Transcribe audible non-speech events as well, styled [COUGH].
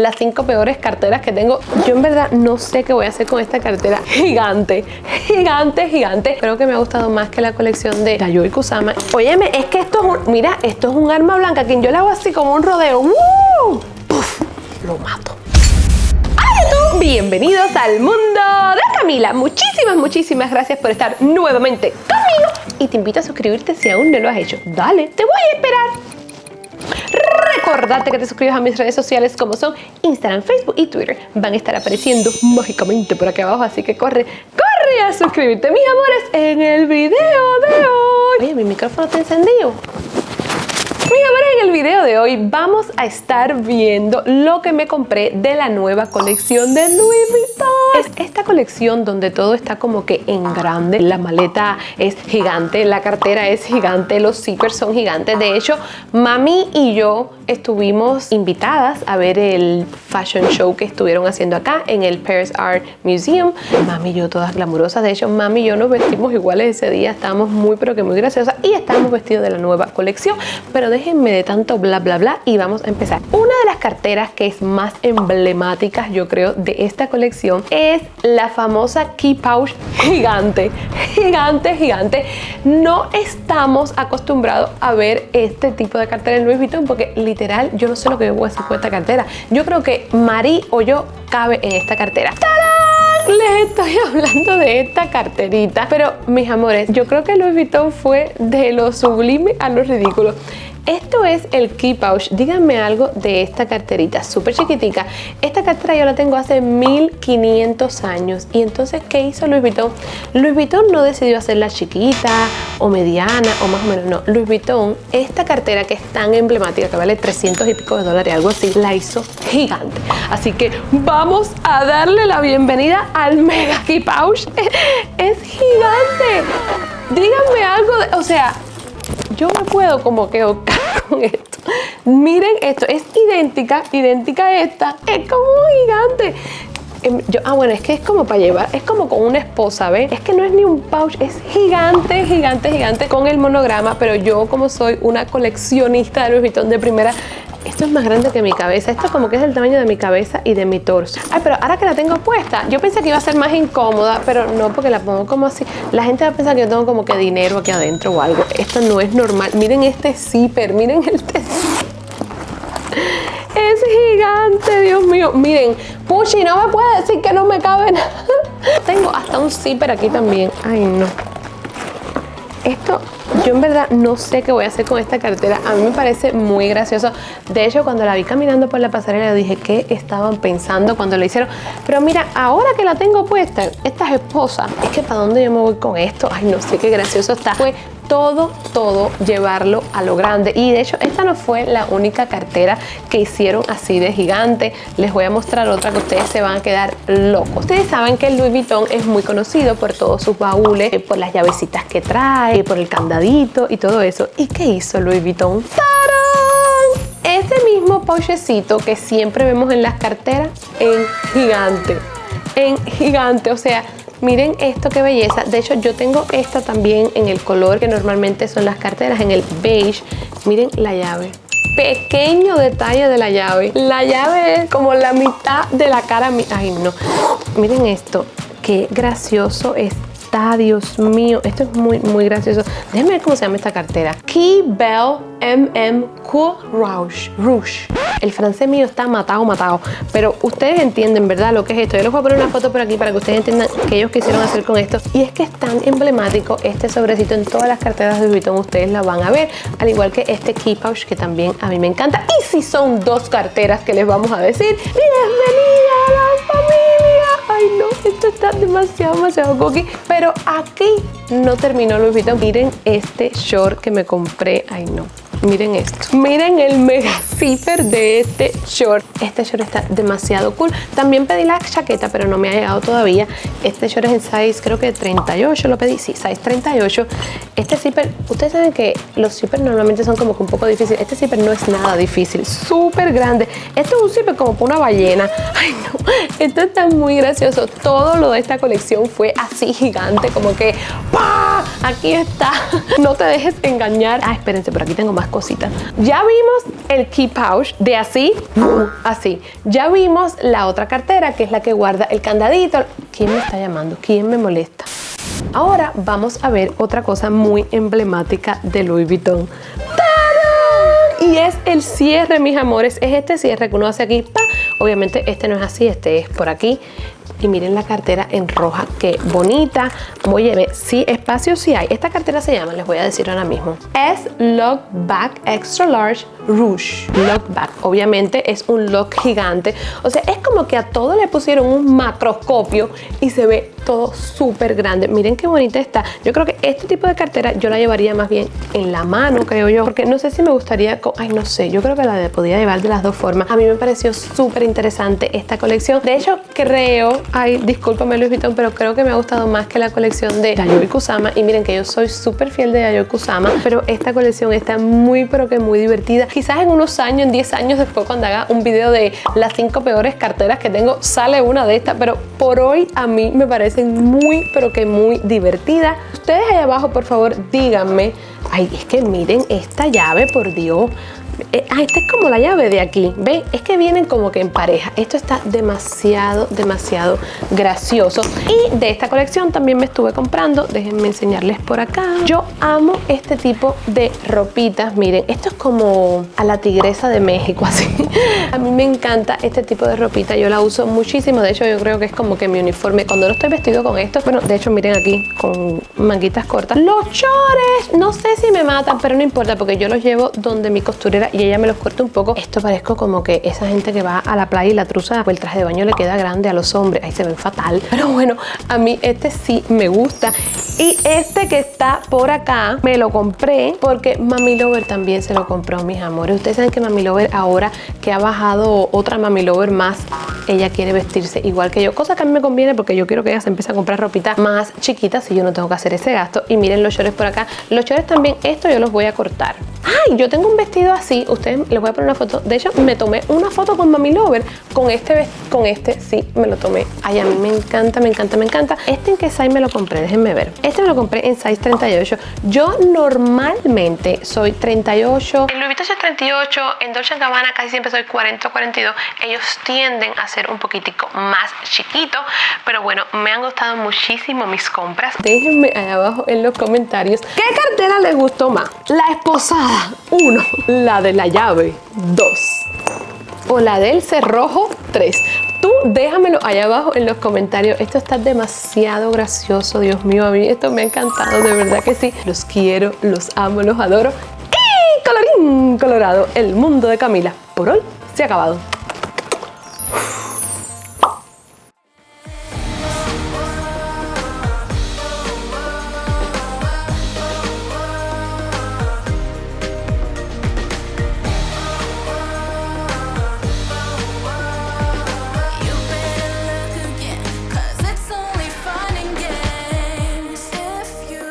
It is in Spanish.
las cinco peores carteras que tengo. Yo en verdad no sé qué voy a hacer con esta cartera gigante, gigante, gigante. Creo que me ha gustado más que la colección de Yayoi Kusama. Óyeme, es que esto es un, mira, esto es un arma blanca que yo le hago así como un rodeo. ¡Woo! ¡Puf! Lo mato. ¡Hola Bienvenidos al mundo de Camila. Muchísimas, muchísimas gracias por estar nuevamente conmigo. Y te invito a suscribirte si aún no lo has hecho. Dale, te voy a esperar. Recordarte que te suscribas a mis redes sociales como son Instagram, Facebook y Twitter. Van a estar apareciendo mágicamente por aquí abajo, así que corre, corre a suscribirte, mis amores, en el video de hoy. Oye, mi micrófono está encendido. Mis amores, en el video de hoy vamos a estar viendo lo que me compré de la nueva colección de Louis Vuitton. Es esta colección donde todo está como que en grande. La maleta es gigante, la cartera es gigante, los zippers son gigantes. De hecho, mami y yo estuvimos invitadas a ver el fashion show que estuvieron haciendo acá en el Paris Art Museum. Mami y yo todas glamurosas. De hecho, mami y yo nos vestimos iguales ese día. Estábamos muy pero que muy graciosas y estábamos vestidos de la nueva colección. Pero déjenme de tanto bla bla bla y vamos a empezar. Una de las carteras que es más emblemáticas yo creo de esta colección es la famosa Key Pouch gigante, gigante, gigante. No estamos acostumbrados a ver este tipo de cartera en Louis Vuitton porque literal yo no sé lo que voy a hacer con esta cartera. Yo creo que Marí o yo cabe en esta cartera. les estoy hablando de esta carterita pero mis amores yo creo que Louis Vuitton fue de lo sublime a lo ridículo esto es el Key Pouch. Díganme algo de esta carterita, súper chiquitica. Esta cartera yo la tengo hace 1500 años. Y entonces, ¿qué hizo Louis Vuitton? Louis Vuitton no decidió hacerla chiquita o mediana o más o menos, no. Louis Vuitton, esta cartera que es tan emblemática, que vale 300 y pico de dólares, algo así, la hizo gigante. Así que vamos a darle la bienvenida al Mega Key Pouch. [LAUGHS] es gigante. Díganme algo, de, o sea, yo me puedo como que esto. Miren esto, es idéntica, idéntica a esta, es como gigante. Em, yo, ah, bueno, es que es como para llevar, es como con una esposa, ¿ves? Es que no es ni un pouch, es gigante, gigante, gigante con el monograma, pero yo como soy una coleccionista de Louis Vuitton de primera, esto es más grande que mi cabeza. Esto como que es el tamaño de mi cabeza y de mi torso. Ay, pero ahora que la tengo puesta, yo pensé que iba a ser más incómoda, pero no porque la pongo como así. La gente va a pensar que yo tengo como que dinero aquí adentro o algo. Esto no es normal. Miren este zipper, miren este es gigante, Dios mío. Miren, Puchi, no me puede decir que no me cabe nada. Tengo hasta un zipper aquí también. Ay, no. Esto yo en verdad no sé qué voy a hacer con esta cartera. A mí me parece muy gracioso. De hecho, cuando la vi caminando por la pasarela, dije, ¿qué estaban pensando cuando lo hicieron? Pero mira, ahora que la tengo puesta, esta es esposa. Es que ¿para dónde yo me voy con esto? Ay, no sé qué gracioso está. Fue todo, todo llevarlo a lo grande. Y de hecho, esta no fue la única cartera que hicieron así de gigante. Les voy a mostrar otra que ustedes se van a quedar locos. Ustedes saben que el Louis Vuitton es muy conocido por todos sus baúles, eh, por las llavecitas que trae, por el candadito y todo eso. ¿Y qué hizo Louis Vuitton? ¡Tarán! Ese mismo pochecito que siempre vemos en las carteras en gigante. En gigante, o sea, Miren esto, qué belleza. De hecho, yo tengo esta también en el color que normalmente son las carteras, en el beige. Miren la llave. Pequeño detalle de la llave. La llave es como la mitad de la cara. Ay, no. Miren esto. Qué gracioso está, Dios mío. Esto es muy, muy gracioso. Déjenme ver cómo se llama esta cartera. Key Bell MM Cool Rouge. Rouge. El francés mío está matado, matado. Pero ustedes entienden, ¿verdad? Lo que es esto. Yo les voy a poner una foto por aquí para que ustedes entiendan qué ellos quisieron hacer con esto. Y es que es tan emblemático este sobrecito en todas las carteras de Vuitton. Ustedes la van a ver. Al igual que este key pouch que también a mí me encanta. Y si son dos carteras que les vamos a decir. ¡Bienvenida a la familia! Ay no, esto está demasiado, demasiado cookie. Pero aquí no terminó Louis Vuitton. Miren este short que me compré. Ay no. Miren esto. Miren el mega zipper de este short. Este short está demasiado cool. También pedí la chaqueta, pero no me ha llegado todavía. Este short es en size, creo que 38 lo pedí. Sí, size 38. Este zipper, ustedes saben que los zippers normalmente son como que un poco difíciles. Este zipper no es nada difícil. Súper grande. Este es un zipper como para una ballena. Ay, no. Esto está muy gracioso. Todo lo de esta colección fue así gigante, como que ¡pah! Aquí está. No te dejes engañar. Ah, espérense, por aquí tengo más cositas. Ya vimos el key pouch de así, así. Ya vimos la otra cartera que es la que guarda el candadito. ¿Quién me está llamando? ¿Quién me molesta? Ahora vamos a ver otra cosa muy emblemática de Louis Vuitton. Y es el cierre, mis amores. Es este cierre que uno hace aquí. Obviamente este no es así, este es por aquí y miren la cartera en roja, qué bonita. Oye, sí, espacio sí hay. Esta cartera se llama, les voy a decir ahora mismo, es Lock Back Extra Large Rouge. Lock Back, obviamente es un lock gigante. O sea, es como que a todo le pusieron un macroscopio y se ve todo súper grande. Miren qué bonita está. Yo creo que este tipo de cartera yo la llevaría más bien en la mano, creo yo. Porque no sé si me gustaría... Ay, no sé. Yo creo que la podía llevar de las dos formas. A mí me pareció súper interesante esta colección. De hecho, creo Ay, discúlpame Luis Vuitton, pero creo que me ha gustado más que la colección de Yayoi Kusama. Y miren que yo soy súper fiel de Yayoi Kusama, pero esta colección está muy, pero que muy divertida. Quizás en unos años, en 10 años después, cuando haga un video de las 5 peores carteras que tengo, sale una de estas. Pero por hoy a mí me parecen muy, pero que muy divertidas. Ustedes ahí abajo, por favor, díganme. Ay, es que miren esta llave, por Dios. Eh, ah, esta es como la llave de aquí. ¿Ven? Es que vienen como que en pareja. Esto está demasiado, demasiado gracioso. Y de esta colección también me estuve comprando. Déjenme enseñarles por acá. Yo amo este tipo de ropitas. Miren, esto es como a la tigresa de México, [LAUGHS] así. A mí me encanta este tipo de ropita. Yo la uso muchísimo. De hecho, yo creo que es como que mi uniforme. Cuando no estoy vestido con esto, bueno, de hecho, miren aquí, con manguitas cortas. Los chores, no sé si me matan, pero no importa porque yo los llevo donde mi costurera y ella me los corta un poco. Esto parezco como que esa gente que va a la playa y la truza, pues el traje de baño le queda grande a los hombres. Ahí se ven fatal. Pero bueno, a mí este sí me gusta. Y este que está por acá me lo compré porque Mami Lover también se lo compró, mis amores. Ustedes saben que Mami Lover ahora que ha bajado otra Mami Lover más, ella quiere vestirse igual que yo. Cosa que a mí me conviene porque yo quiero que ella se empiece a comprar ropita más chiquita si yo no tengo que hacer ese gasto. Y miren los shorts por acá. Los shorts también, esto yo los voy a cortar. Ay, yo tengo un vestido así, ustedes les voy a poner una foto. De hecho, me tomé una foto con Mami Lover con este, con este, sí, me lo tomé. Ay, a mí me encanta, me encanta, me encanta. Este en qué me lo compré, déjenme ver. Este me lo compré en size 38. Yo normalmente soy 38. En Louis Vuitton soy 38, en Dolce Gabbana casi siempre soy 40 o 42. Ellos tienden a ser un poquitico más chiquito, pero bueno, me han gustado muchísimo mis compras. Déjenme ahí abajo en los comentarios qué cartera les gustó más. La esposada 1. La de la llave 2. O la del cerrojo 3. Tú déjamelo allá abajo en los comentarios. Esto está demasiado gracioso, Dios mío. A mí esto me ha encantado, de verdad que sí. Los quiero, los amo, los adoro. Y colorín colorado, el mundo de Camila. Por hoy se ha acabado.